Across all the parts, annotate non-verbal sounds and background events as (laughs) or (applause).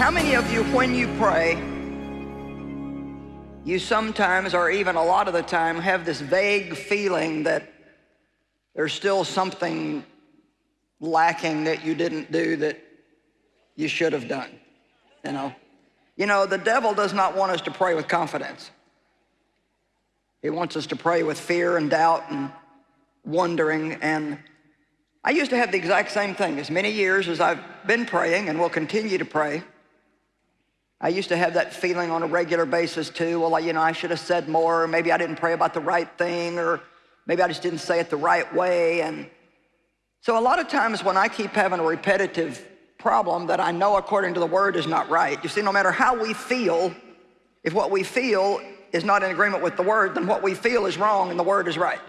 How many of you, when you pray, you sometimes, or even a lot of the time, have this vague feeling that there's still something lacking that you didn't do that you should have done, you know? You know, the devil does not want us to pray with confidence. He wants us to pray with fear and doubt and wondering. And I used to have the exact same thing. As many years as I've been praying and will continue to pray, I used to have that feeling on a regular basis too. Well, you know, I should have said more. Or maybe I didn't pray about the right thing, or maybe I just didn't say it the right way. And so a lot of times when I keep having a repetitive problem that I know according to the word is not right, you see, no matter how we feel, if what we feel is not in agreement with the word, then what we feel is wrong and the word is right.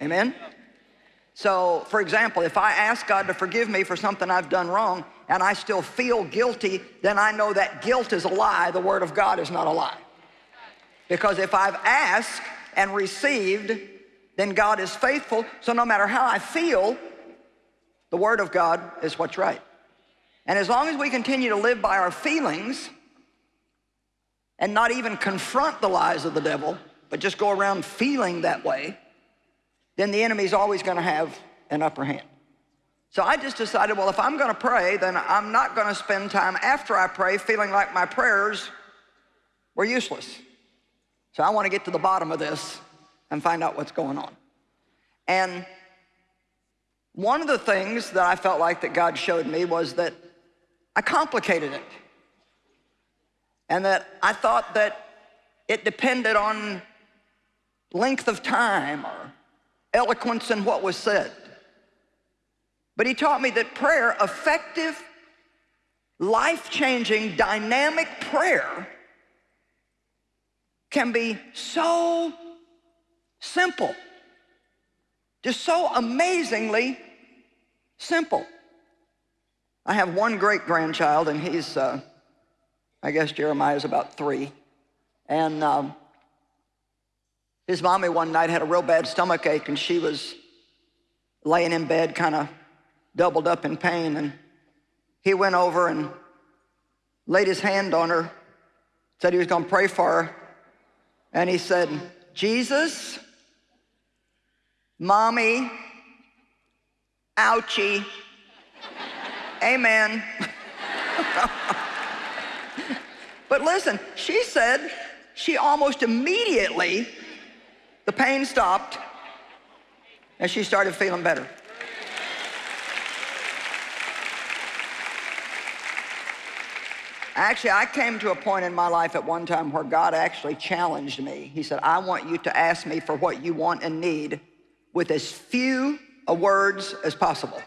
Amen? So, for example, if I ask God to forgive me for something I've done wrong and I still feel guilty, then I know that guilt is a lie. The Word of God is not a lie. Because if I've asked and received, then God is faithful. So no matter how I feel, the Word of God is what's right. And as long as we continue to live by our feelings and not even confront the lies of the devil, but just go around feeling that way, then the enemy's always gonna have an upper hand. So I just decided, well, if I'm gonna pray, then I'm not gonna spend time after I pray feeling like my prayers were useless. So I wanna get to the bottom of this and find out what's going on. And one of the things that I felt like that God showed me was that I complicated it. And that I thought that it depended on length of time or eloquence in what was said. But he taught me that prayer, effective, life-changing, dynamic prayer can be so simple, just so amazingly simple. I have one great-grandchild, and he's, uh, I guess Jeremiah's about three. And um, his mommy one night had a real bad stomach ache and she was laying in bed kind of doubled up in pain and he went over and laid his hand on her, said he was gonna pray for her. And he said, Jesus, mommy, ouchie, (laughs) amen. (laughs) but listen, she said she almost immediately the pain stopped and she started feeling better. Actually, I came to a point in my life at one time where God actually challenged me. He said, I want you to ask me for what you want and need with as few words as possible.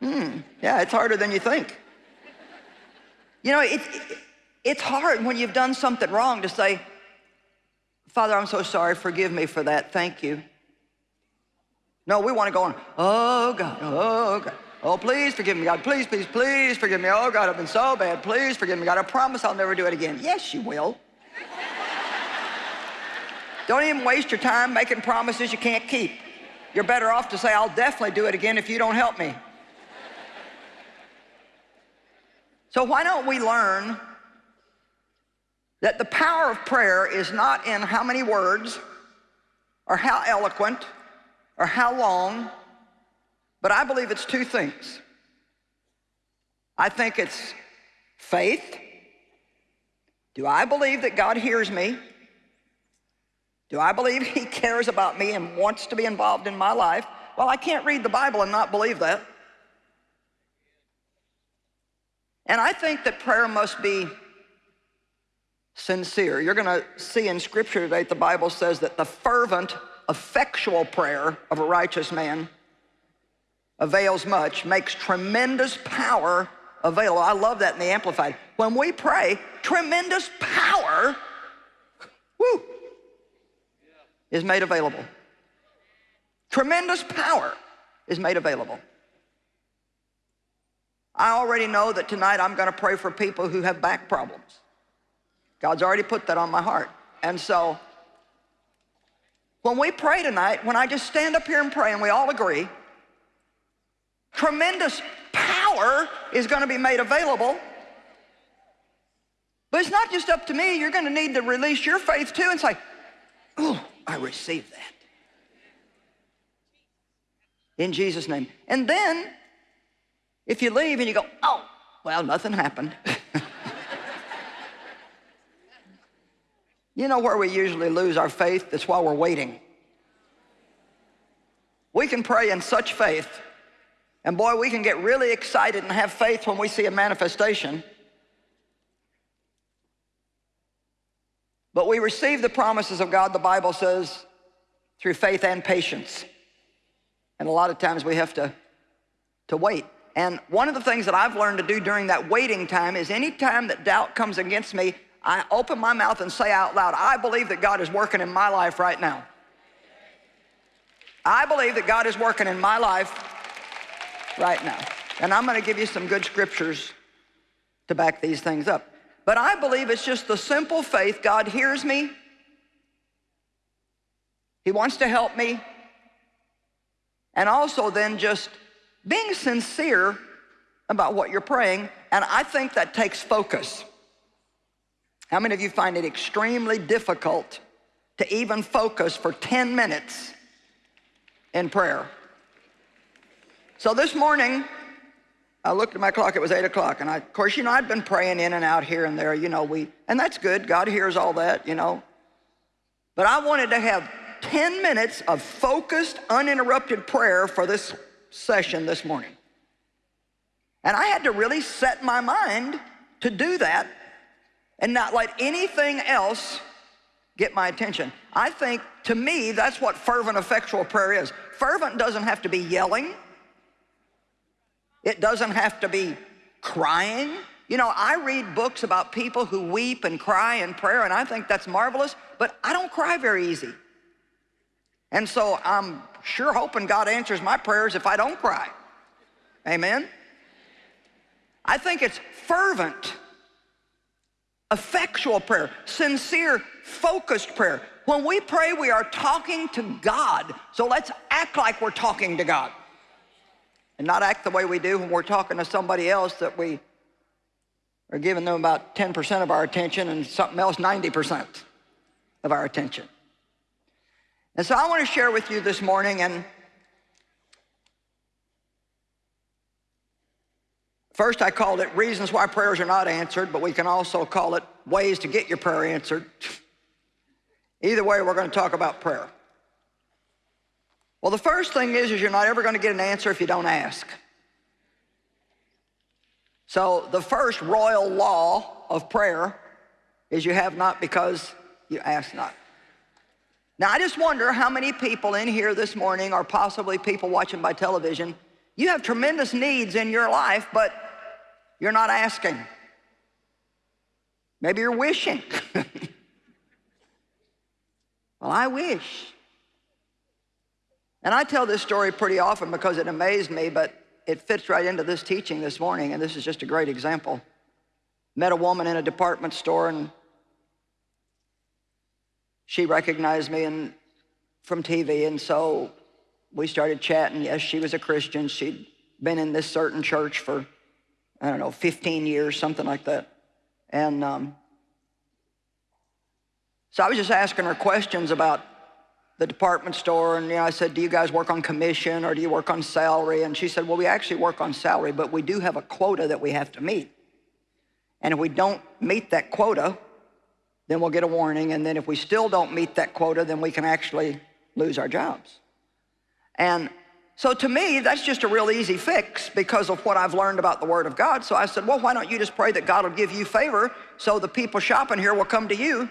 Hmm, yeah, it's harder than you think. You know, it, it it's hard when you've done something wrong to say, Father, I'm so sorry, forgive me for that, thank you. No, we want to go on, oh God, oh God. Oh, please forgive me, God. Please, please, please forgive me. Oh, God, I've been so bad. Please forgive me, God. I promise I'll never do it again. Yes, you will. Don't even waste your time making promises you can't keep. You're better off to say, I'll definitely do it again if you don't help me. So why don't we learn that the power of prayer is not in how many words or how eloquent or how long, but I believe it's two things. I think it's faith. Do I believe that God hears me? Do I believe he (laughs) cares about me and wants to be involved in my life? Well, I can't read the Bible and not believe that. And I think that prayer must be sincere. You're going to see in Scripture today, the Bible says that the fervent, effectual prayer of a righteous man avails much, makes tremendous power available. I love that in the Amplified. When we pray, tremendous power, whoo, is made available. Tremendous power is made available. I already know that tonight I'm going to pray for people who have back problems. God's already put that on my heart. And so when we pray tonight, when I just stand up here and pray and we all agree, tremendous power is going to be made available. But it's not just up to me. You're going to need to release your faith too and say, oh, I receive that. In Jesus' name. And then, if you leave and you go, oh, well, nothing happened. (laughs) you know where we usually lose our faith? That's while we're waiting. We can pray in such faith, and boy, we can get really excited and have faith when we see a manifestation. But we receive the promises of God, the Bible says, through faith and patience. And a lot of times we have to, to wait. And one of the things that I've learned to do during that waiting time is anytime that doubt comes against me, I open my mouth and say out loud, I believe that God is working in my life right now. I believe that God is working in my life right now. And I'm going to give you some good scriptures to back these things up. But I believe it's just the simple faith. God hears me. He wants to help me. And also then just being sincere about what you're praying. And I think that takes focus. How many of you find it extremely difficult to even focus for 10 minutes in prayer? So this morning, I looked at my clock, it was eight o'clock. And I, of course, you know, I'd been praying in and out here and there, you know, we, and that's good. God hears all that, you know. But I wanted to have 10 minutes of focused, uninterrupted prayer for this session this morning. And I had to really set my mind to do that and not let anything else get my attention. I think, to me, that's what fervent, effectual prayer is. Fervent doesn't have to be yelling. It doesn't have to be crying. You know, I read books about people who weep and cry in prayer, and I think that's marvelous, but I don't cry very easy. And so I'm sure hoping God answers my prayers if I don't cry. Amen? I think it's fervent, effectual prayer, sincere, focused prayer. When we pray, we are talking to God. So let's act like we're talking to God and not act the way we do when we're talking to somebody else that we are giving them about 10% of our attention and something else 90% of our attention. And so I want to share with you this morning and First, I called it reasons why prayers are not answered, but we can also call it ways to get your prayer answered. Either way, we're going to talk about prayer. Well, the first thing is, is you're not ever going to get an answer if you don't ask. So the first royal law of prayer is you have not because you ask not. Now, I just wonder how many people in here this morning, or possibly people watching by television, you have tremendous needs in your life, but you're not asking. Maybe you're wishing. (laughs) well, I wish. And I tell this story pretty often because it amazed me, but it fits right into this teaching this morning, and this is just a great example. Met a woman in a department store, and she recognized me and, from TV, and so we started chatting. Yes, she was a Christian. She'd been in this certain church for, I don't know, 15 years, something like that. And um, so I was just asking her questions about the department store and you know, I said, do you guys work on commission or do you work on salary? And she said, well, we actually work on salary, but we do have a quota that we have to meet. And if we don't meet that quota, then we'll get a warning. And then if we still don't meet that quota, then we can actually lose our jobs. And so to me, that's just a real easy fix because of what I've learned about the Word of God. So I said, well, why don't you just pray that God will give you favor so the people shopping here will come to you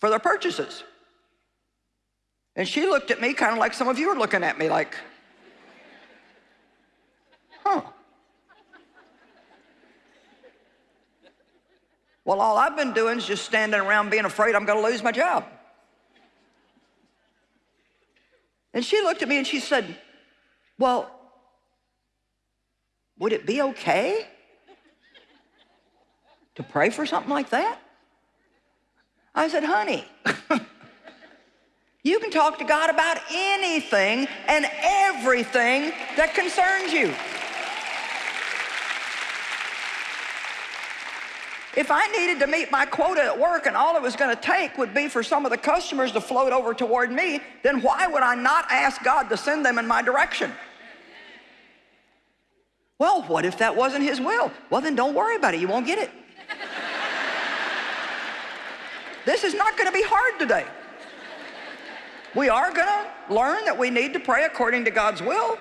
for their purchases. And she looked at me kind of like some of you are looking at me like, huh. Well, all I've been doing is just standing around being afraid I'm going to lose my job. And she looked at me and she said, well, would it be okay to pray for something like that? I said, honey, (laughs) You can talk to God about anything and everything that concerns you. If I needed to meet my quota at work and all it was going to take would be for some of the customers to float over toward me, then why would I not ask God to send them in my direction? Well, what if that wasn't his will? Well, then don't worry about it. You won't get it. This is not going to be hard today. We are going to learn that we need to pray according to God's will.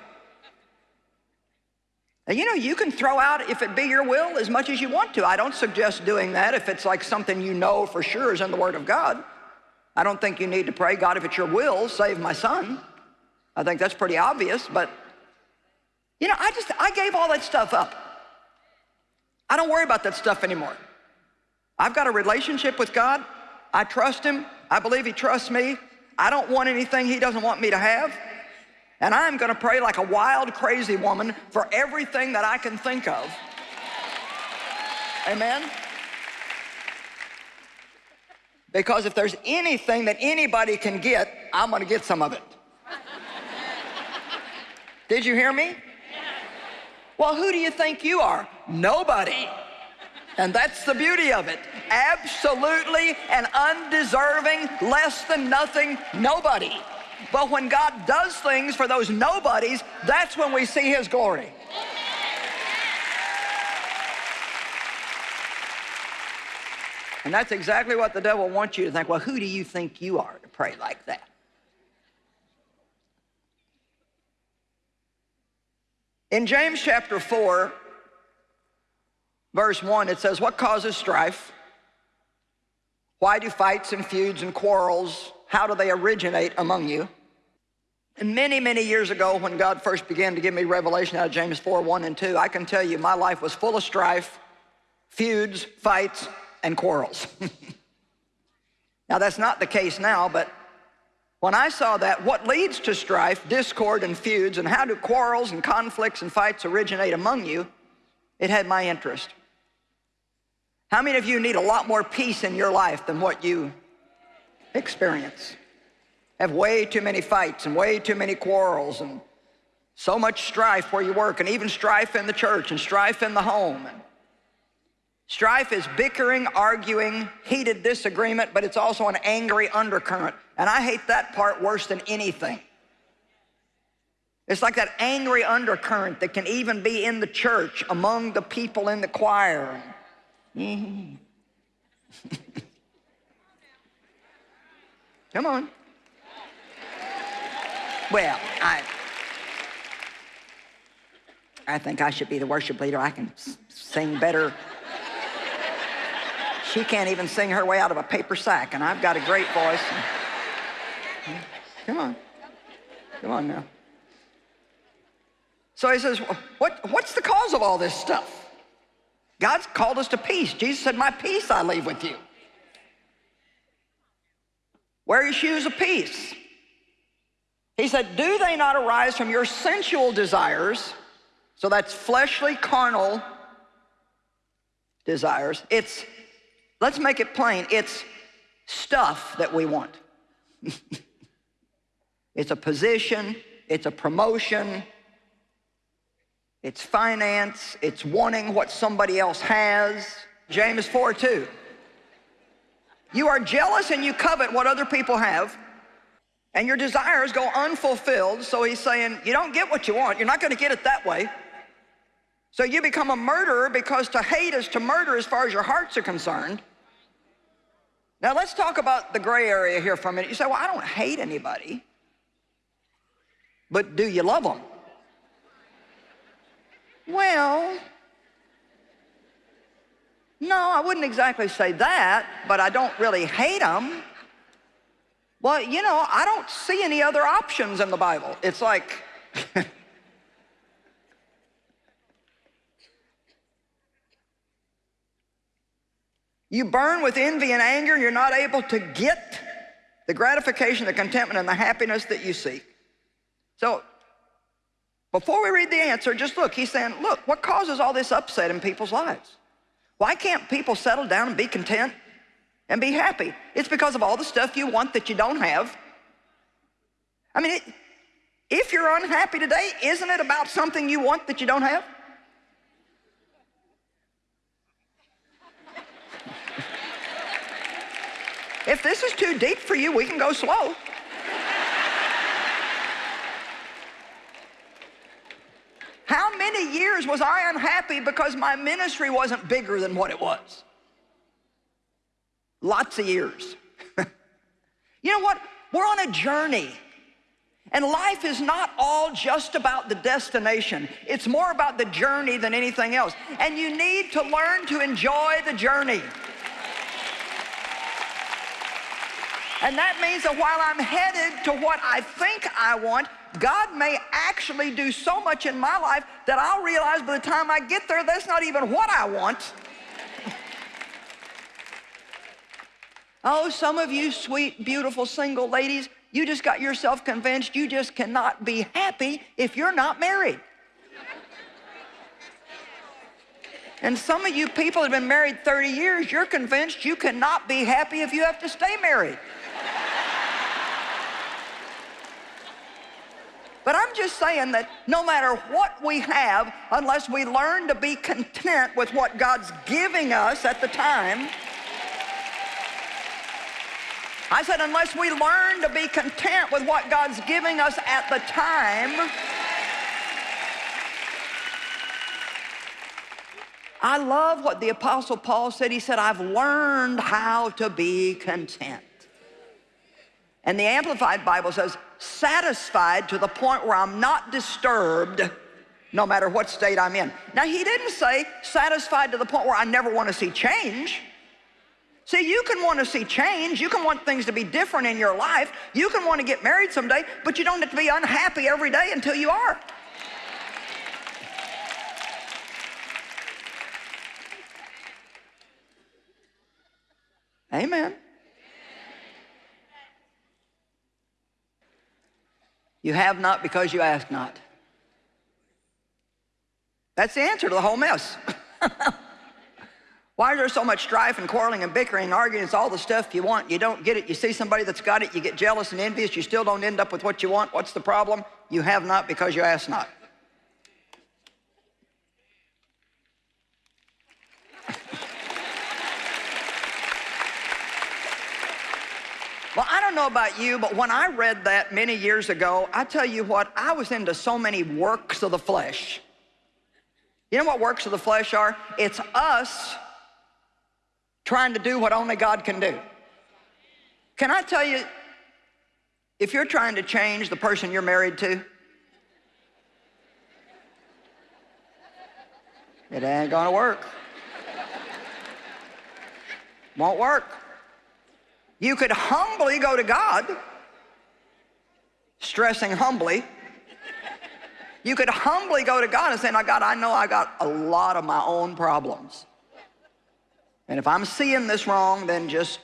And you know, you can throw out, if it be your will, as much as you want to. I don't suggest doing that if it's like something you know for sure is in the Word of God. I don't think you need to pray, God, if it's your will, save my son. I think that's pretty obvious, but you know, I just, I gave all that stuff up. I don't worry about that stuff anymore. I've got a relationship with God. I trust him. I believe he trusts me. I don't want anything he doesn't want me to have. And I'm going to pray like a wild, crazy woman for everything that I can think of. Amen? Because if there's anything that anybody can get, I'm going to get some of it. Did you hear me? Well, who do you think you are? Nobody. And that's the beauty of it. Absolutely and undeserving, less than nothing, nobody. But when God does things for those nobodies, that's when we see his glory. And that's exactly what the devil wants you to think. Well, who do you think you are to pray like that? In James chapter 4, verse 1, it says, What causes strife? Why do fights and feuds and quarrels, how do they originate among you? And many, many years ago, when God first began to give me revelation out of James 4, 1 and 2, I can tell you my life was full of strife, feuds, fights, and quarrels. (laughs) now, that's not the case now, but when I saw that, what leads to strife, discord, and feuds, and how do quarrels and conflicts and fights originate among you, it had my interest. How many of you need a lot more peace in your life than what you experience? Have way too many fights and way too many quarrels and so much strife where you work and even strife in the church and strife in the home. And strife is bickering, arguing, heated disagreement, but it's also an angry undercurrent. And I hate that part worse than anything. It's like that angry undercurrent that can even be in the church among the people in the choir. Mm-hmm. (laughs) Come on. Well, I, I think I should be the worship leader. I can sing better. She can't even sing her way out of a paper sack, and I've got a great voice. Come on. Come on now. So he says, what, what's the cause of all this stuff? God's called us to peace. Jesus said, my peace I leave with you. Wear your shoes of peace. He said, do they not arise from your sensual desires? So that's fleshly, carnal desires. It's, let's make it plain, it's stuff that we want. (laughs) it's a position, it's a promotion, it's finance, it's wanting what somebody else has. James 4, 2. You are jealous and you covet what other people have, and your desires go unfulfilled. So he's saying, you don't get what you want. You're not going to get it that way. So you become a murderer because to hate is to murder as far as your hearts are concerned. Now let's talk about the gray area here for a minute. You say, well, I don't hate anybody. But do you love them? Well, no, I wouldn't exactly say that, but I don't really hate them. Well, you know, I don't see any other options in the Bible. It's like, (laughs) you burn with envy and anger, and you're not able to get the gratification, the contentment, and the happiness that you seek. So, before we read the answer, just look. He's saying, look, what causes all this upset in people's lives? Why can't people settle down and be content and be happy? It's because of all the stuff you want that you don't have I mean, it, if you're unhappy today, isn't it about something you want that you don't have? (laughs) if this is too deep for you, we can go slow. How many years was I unhappy because my ministry wasn't bigger than what it was? Lots of years. (laughs) you know what? We're on a journey. And life is not all just about the destination. It's more about the journey than anything else. And you need to learn to enjoy the journey. And that means that while I'm headed to what I think I want, God may actually do so much in my life that I'll realize by the time I get there, that's not even what I want. (laughs) oh, some of you sweet, beautiful single ladies, you just got yourself convinced you just cannot be happy if you're not married. (laughs) And some of you people have been married 30 years, you're convinced you cannot be happy if you have to stay married. But I'm just saying that no matter what we have, unless we learn to be content with what God's giving us at the time, I said, unless we learn to be content with what God's giving us at the time, I love what the Apostle Paul said. He said, I've learned how to be content. And the Amplified Bible says, satisfied to the point where I'm not disturbed no matter what state I'm in. Now, he didn't say satisfied to the point where I never want to see change. See, you can want to see change. You can want things to be different in your life. You can want to get married someday, but you don't have to be unhappy every day until you are. Amen. You have not because you ask not. That's the answer to the whole mess. (laughs) Why is there so much strife and quarreling and bickering and arguing? It's all the stuff you want. You don't get it. You see somebody that's got it. You get jealous and envious. You still don't end up with what you want. What's the problem? You have not because you ask not. Well, I don't know about you, but when I read that many years ago, I tell you what, I was into so many works of the flesh. You know what works of the flesh are? It's us trying to do what only God can do. Can I tell you, if you're trying to change the person you're married to, it ain't gonna work. Won't work. You could humbly go to God, stressing humbly. You could humbly go to God and say, now God, I know I got a lot of my own problems. And if I'm seeing this wrong, then just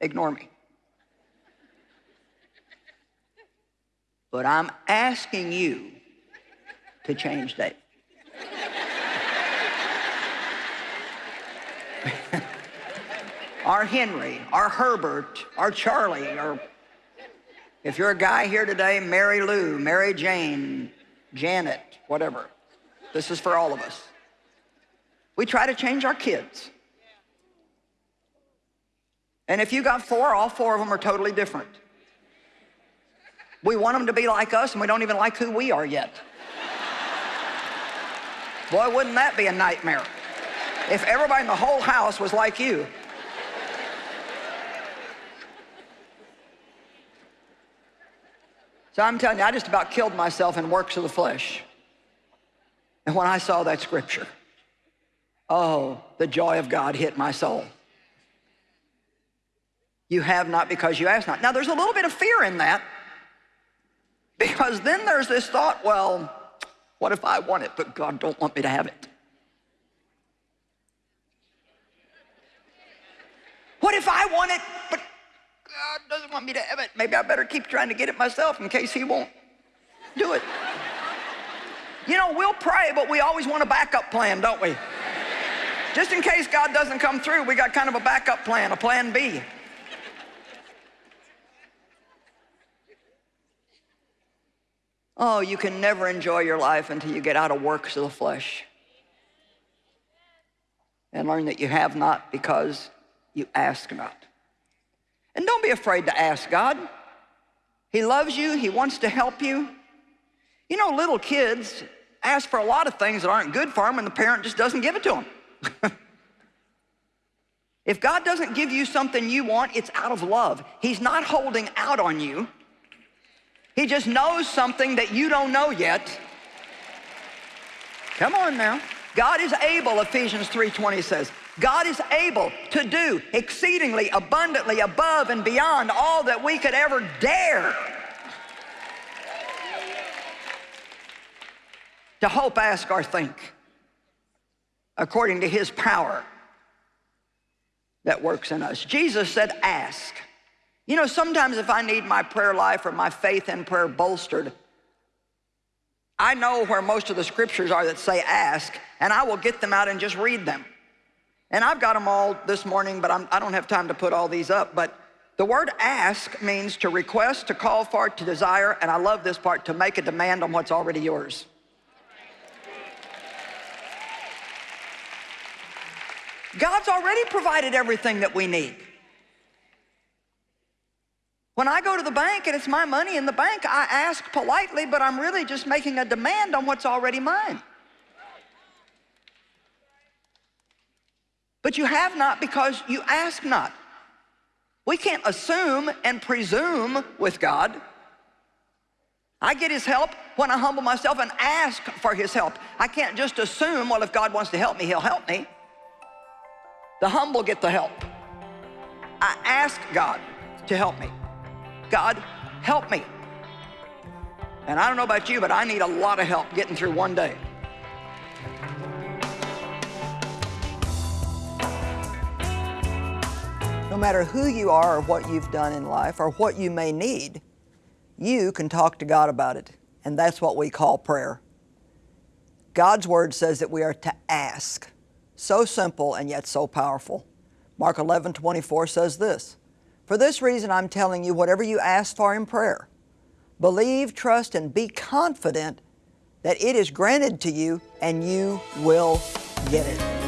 ignore me. But I'm asking you to change Dave. (laughs) our Henry, our Herbert, our Charlie, or if you're a guy here today, Mary Lou, Mary Jane, Janet, whatever. This is for all of us. We try to change our kids. And if you got four, all four of them are totally different. We want them to be like us and we don't even like who we are yet. Boy, wouldn't that be a nightmare? If everybody in the whole house was like you. So I'm telling you, I just about killed myself in works of the flesh. And when I saw that scripture, oh, the joy of God hit my soul. You have not because you ask not. Now, there's a little bit of fear in that because then there's this thought, well, what if I want it, but God don't want me to have it? What if I want it, but God doesn't want me to have it. Maybe I better keep trying to get it myself in case he won't do it. You know, we'll pray, but we always want a backup plan, don't we? Just in case God doesn't come through, we got kind of a backup plan, a plan B. Oh, you can never enjoy your life until you get out of works of the flesh and learn that you have not because you ask not. And don't be afraid to ask God. He loves you, He wants to help you. You know, little kids ask for a lot of things that aren't good for them, and the parent just doesn't give it to them. (laughs) if God doesn't give you something you want, it's out of love. He's not holding out on you. He just knows something that you don't know yet. Come on now. God is able, Ephesians 3.20 says, God is able to do exceedingly abundantly above and beyond all that we could ever dare to hope, ask, or think according to his power that works in us. Jesus said, ask. You know, sometimes if I need my prayer life or my faith in prayer bolstered, I know where most of the scriptures are that say ask, and I will get them out and just read them. And I've got them all this morning, but I'm, I do not have time to put all these up. But the word ask means to request, to call for, to desire, and I love this part, to make a demand on what's already yours. God's already provided everything that we need. When I go to the bank and it's my money in the bank, I ask politely, but I'm really just making a demand on what's already mine. But you have not because you ask not. We can't assume and presume with God. I get his help when I humble myself and ask for his help. I can't just assume, well, if God wants to help me, he'll help me. The humble get the help. I ask God to help me. God, help me. And I don't know about you, but I need a lot of help getting through one day. Matter who you are or what you've done in life or what you may need, you can talk to God about it. And that's what we call prayer. God's Word says that we are to ask. So simple and yet so powerful. Mark 11, 24 says this, for this reason, I'm telling you, whatever you ask for in prayer, believe, trust, and be confident that it is granted to you and you will get it.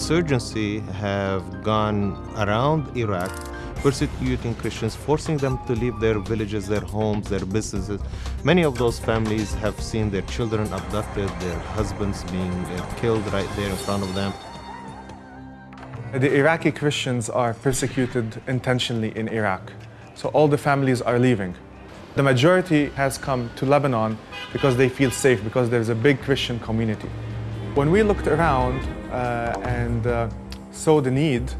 Insurgency have gone around Iraq persecuting Christians, forcing them to leave their villages, their homes, their businesses. Many of those families have seen their children abducted, their husbands being uh, killed right there in front of them. The Iraqi Christians are persecuted intentionally in Iraq. So all the families are leaving. The majority has come to Lebanon because they feel safe, because there's a big Christian community. When we looked around and uh, saw the need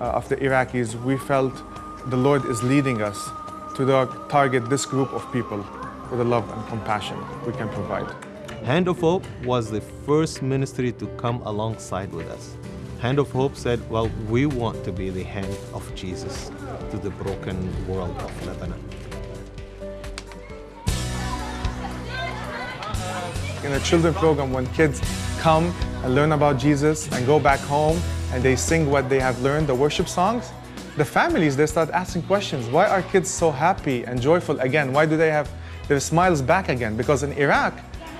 uh, of the Iraqis, we felt the Lord is leading us to target this group of people with the love and compassion we can provide. Hand of Hope was the first ministry to come alongside with us. Hand of Hope said, well, we want to be the hand of Jesus to the broken world of Lebanon. In a children program, when kids come and learn about Jesus and go back home and they sing what they have learned, the worship songs, the families, they start asking questions. Why are kids so happy and joyful again? Why do they have their smiles back again? Because in Iraq,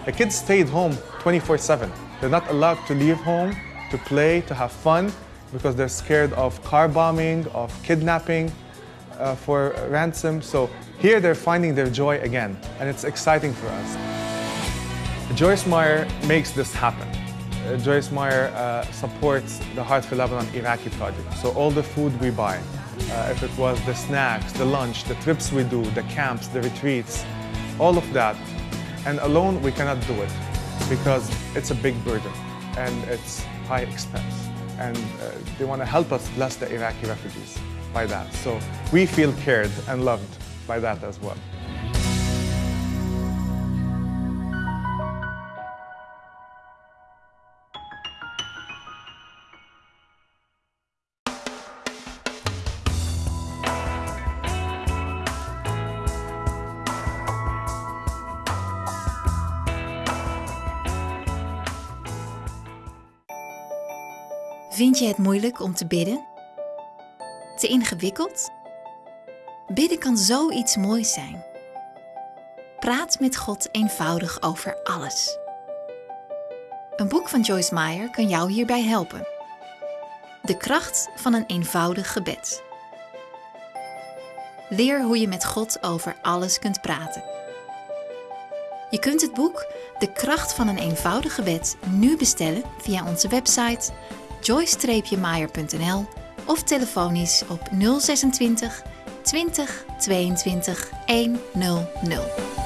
the kids stayed home 24-7. They're not allowed to leave home, to play, to have fun, because they're scared of car bombing, of kidnapping uh, for ransom. So here they're finding their joy again, and it's exciting for us. Joyce Meyer makes this happen. Uh, Joyce Meyer uh, supports the Heart for Lebanon Iraqi project. So all the food we buy, uh, if it was the snacks, the lunch, the trips we do, the camps, the retreats, all of that. And alone we cannot do it because it's a big burden and it's high expense. And uh, they want to help us bless the Iraqi refugees by that. So we feel cared and loved by that as well. Vind je het moeilijk om te bidden? Te ingewikkeld? Bidden kan zoiets moois zijn. Praat met God eenvoudig over alles. Een boek van Joyce Meyer kan jou hierbij helpen. De kracht van een eenvoudig gebed. Leer hoe je met God over alles kunt praten. Je kunt het boek De kracht van een eenvoudig gebed nu bestellen via onze website joyce-meyer.nl of telefonisch op 026 20 22 100.